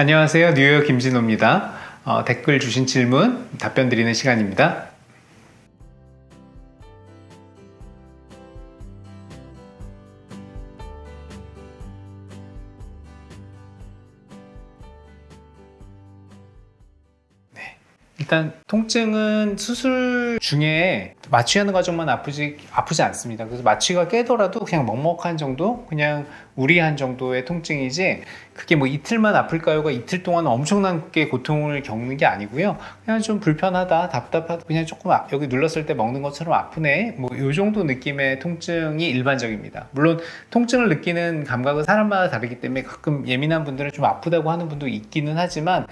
안녕하세요. 뉴욕 김진호입니다. 어, 댓글 주신 질문 답변 드리는 시간입니다. 일단 통증은 수술 중에 마취하는 과정만 아프지 아프지 않습니다. 그래서 마취가 깨더라도 그냥 먹먹한 정도, 그냥 우리한 정도의 통증이지 그게 뭐 이틀만 아플까요가 이틀 동안 엄청나게 고통을 겪는 게 아니고요. 그냥 좀 불편하다, 답답하다, 그냥 조금 아- 여기 눌렀을 때 먹는 것처럼 아프네. 뭐이 정도 느낌의 통증이 일반적입니다. 물론 통증을 느끼는 감각은 사람마다 다르기 때문에 가끔 예민한 분들은 좀 아프다고 하는 분도 있기는 하지만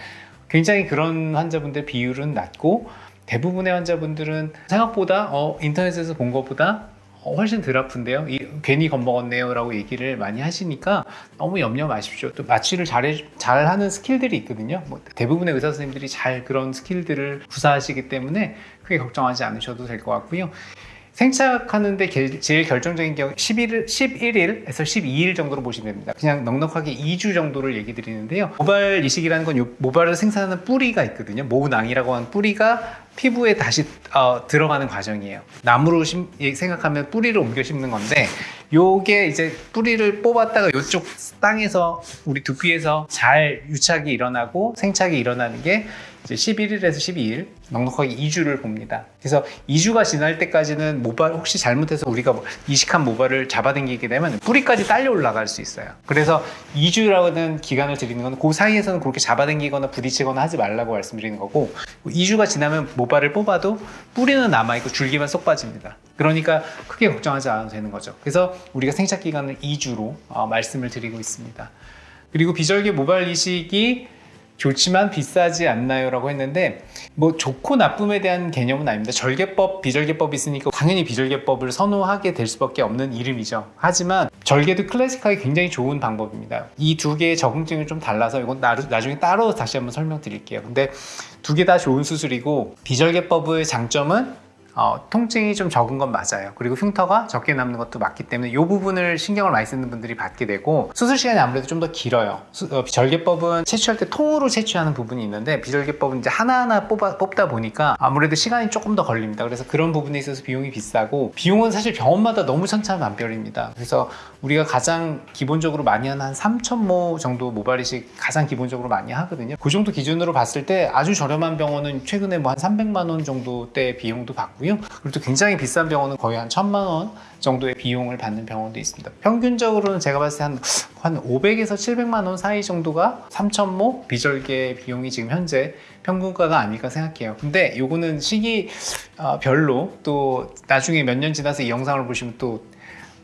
굉장히 그런 환자분들 비율은 낮고 대부분의 환자분들은 생각보다 어, 인터넷에서 본 것보다 어, 훨씬 덜 아픈데요. 이, 괜히 겁먹었네요. 라고 얘기를 많이 하시니까 너무 염려 마십시오. 또 마취를 잘해, 잘 하는 스킬들이 있거든요. 뭐 대부분의 의사 선생님들이 잘 그런 스킬들을 구사하시기 때문에 크게 걱정하지 않으셔도 될 것 같고요. 생착하는데 게- 제일 결정적인 경우 11일, 11일에서 12일 정도로 보시면 됩니다. 그냥 넉넉하게 2주 정도를 얘기 드리는데요. 모발 이식이라는 건요 모발을 생산하는 뿌리가 있거든요. 모낭이라고 하는 뿌리가 피부에 다시 어, 들어가는 과정이에요. 나무로 심- 예, 생각하면 뿌리를 옮겨 심는 건데 요게 이제 뿌리를 뽑았다가 요쪽 땅에서 우리 두피에서 잘 유착이 일어나고 생착이 일어나는 게 이제 11일에서 12일 넉넉하게 2주를 봅니다. 그래서 2주가 지날 때까지는 모발 혹시 잘못해서 우리가 뭐 이식한 모발을 잡아당기게 되면 뿌리까지 딸려 올라갈 수 있어요. 그래서 2주라는 기간을 드리는 건 그 사이에서는 그렇게 잡아당기거나 부딪히거나 하지 말라고 말씀드리는 거고 2주가 지나면 모 발을 뽑아도 뿌리는 남아있고 줄기만 쏙 빠집니다. 그러니까 크게 걱정하지 않아도 되는 거죠. 그래서 우리가 생착 기간을 2주로 어, 말씀을 드리고 있습니다. 그리고 비절개 모발 이식이 좋지만 비싸지 않나요? 라고 했는데 뭐 좋고 나쁨에 대한 개념은 아닙니다. 절개법, 비절개법이 있으니까 당연히 비절개법을 선호하게 될 수밖에 없는 이름이죠. 하지만 절개도 클래식하게 굉장히 좋은 방법입니다. 이 두 개의 적응증이 좀 달라서 이건 나, 나중에 따로 다시 한번 설명드릴게요. 근데 두 개 다 좋은 수술이고 비절개법의 장점은 어, 통증이 좀 적은 건 맞아요. 그리고 흉터가 적게 남는 것도 맞기 때문에 이 부분을 신경을 많이 쓰는 분들이 받게 되고 수술 시간이 아무래도 좀 더 길어요. 수- 어, 절개법은 채취할 때 통으로 채취하는 부분이 있는데 비절개법은 이제 하나하나 뽑아, 뽑다 보니까 아무래도 시간이 조금 더 걸립니다. 그래서 그런 부분에 있어서 비용이 비싸고 비용은 사실 병원마다 너무 천차만별입니다. 그래서 우리가 가장 기본적으로 많이 하는 한 3,000모 정도 모발 이식 가장 기본적으로 많이 하거든요. 그 정도 기준으로 봤을 때 아주 저렴한 병원은 최근에 뭐 한 300만 원 정도대 비용도 받고요. 그리고 또 굉장히 비싼 병원은 거의 한 1,000만 원 정도의 비용을 받는 병원도 있습니다. 평균적으로는 제가 봤을 때한 한 500에서 700만 원 사이 정도가 3,000모 비절개 비용이 지금 현재 평균가가 아닐까 생각해요. 근데 요거는 시기 어, 별로 또 나중에 몇 년 지나서 이 영상을 보시면 또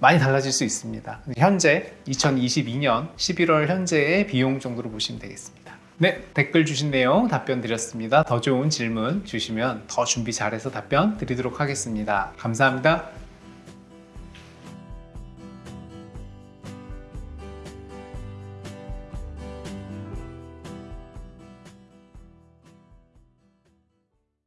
많이 달라질 수 있습니다. 현재 2022년 11월 현재의 비용 정도로 보시면 되겠습니다. 네, 댓글 주신 내용 답변 드렸습니다. 더 좋은 질문 주시면 더 준비 잘해서 답변 드리도록 하겠습니다. 감사합니다.